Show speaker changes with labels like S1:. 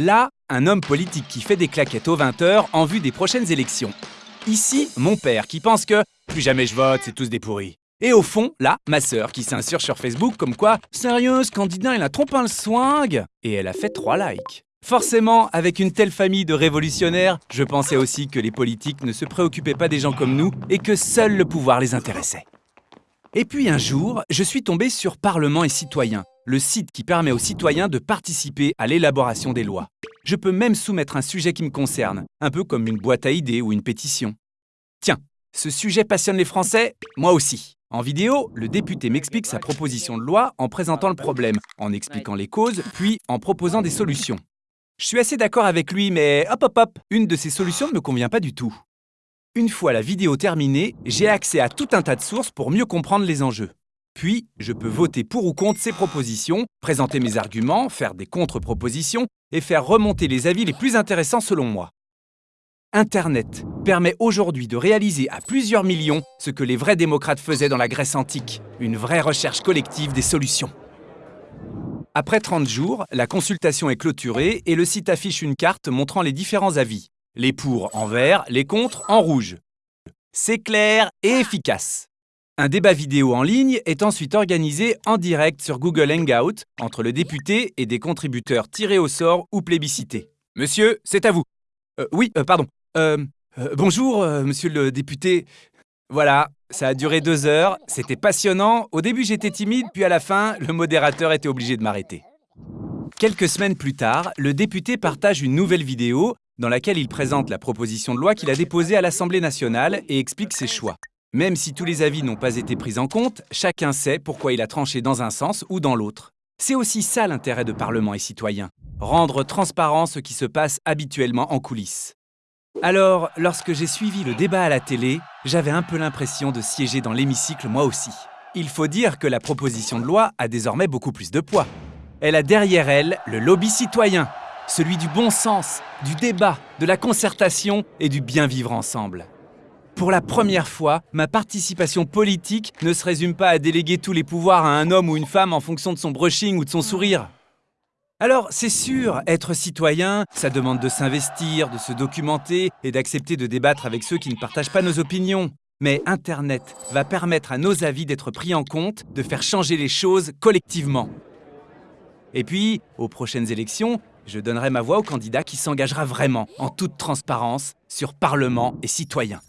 S1: Là, un homme politique qui fait des claquettes aux 20h en vue des prochaines élections. Ici, mon père qui pense que plus jamais je vote, c'est tous des pourris. Et au fond, là, ma sœur qui s'insurge sur Facebook comme quoi Sérieux, ce candidat, il a trop un le swing? Et elle a fait 3 likes. Forcément, avec une telle famille de révolutionnaires, je pensais aussi que les politiques ne se préoccupaient pas des gens comme nous et que seul le pouvoir les intéressait. Et puis un jour, je suis tombé sur Parlement et Citoyens, le site qui permet aux citoyens de participer à l'élaboration des lois. Je peux même soumettre un sujet qui me concerne, un peu comme une boîte à idées ou une pétition. Tiens, ce sujet passionne les Français Moi aussi. En vidéo, le député m'explique sa proposition de loi en présentant le problème, en expliquant les causes, puis en proposant des solutions. Je suis assez d'accord avec lui, mais hop hop hop, une de ces solutions ne me convient pas du tout. Une fois la vidéo terminée, j'ai accès à tout un tas de sources pour mieux comprendre les enjeux. Puis, je peux voter pour ou contre ces propositions, présenter mes arguments, faire des contre-propositions et faire remonter les avis les plus intéressants selon moi. Internet permet aujourd'hui de réaliser à plusieurs millions ce que les vrais démocrates faisaient dans la Grèce antique, une vraie recherche collective des solutions. Après 30 jours, la consultation est clôturée et le site affiche une carte montrant les différents avis. Les pour en vert, les contre en rouge. C'est clair et efficace. Un débat vidéo en ligne est ensuite organisé en direct sur Google Hangout entre le député et des contributeurs tirés au sort ou plébiscités. Monsieur, c'est à vous. Euh, oui, euh, pardon. Euh, bonjour, monsieur le député. Voilà, ça a duré deux heures, c'était passionnant. Au début, j'étais timide, puis à la fin, le modérateur était obligé de m'arrêter. Quelques semaines plus tard, le député partage une nouvelle vidéo dans laquelle il présente la proposition de loi qu'il a déposée à l'Assemblée nationale et explique ses choix. Même si tous les avis n'ont pas été pris en compte, chacun sait pourquoi il a tranché dans un sens ou dans l'autre. C'est aussi ça l'intérêt de Parlement et citoyens, rendre transparent ce qui se passe habituellement en coulisses. Alors, lorsque j'ai suivi le débat à la télé, j'avais un peu l'impression de siéger dans l'hémicycle moi aussi. Il faut dire que la proposition de loi a désormais beaucoup plus de poids. Elle a derrière elle le lobby citoyen, celui du bon sens, du débat, de la concertation et du bien vivre ensemble. Pour la première fois, ma participation politique ne se résume pas à déléguer tous les pouvoirs à un homme ou une femme en fonction de son brushing ou de son sourire. Alors, c'est sûr, être citoyen, ça demande de s'investir, de se documenter et d'accepter de débattre avec ceux qui ne partagent pas nos opinions. Mais Internet va permettre à nos avis d'être pris en compte, de faire changer les choses collectivement. Et puis, aux prochaines élections, je donnerai ma voix au candidat qui s'engagera vraiment, en toute transparence, sur Parlement et citoyens.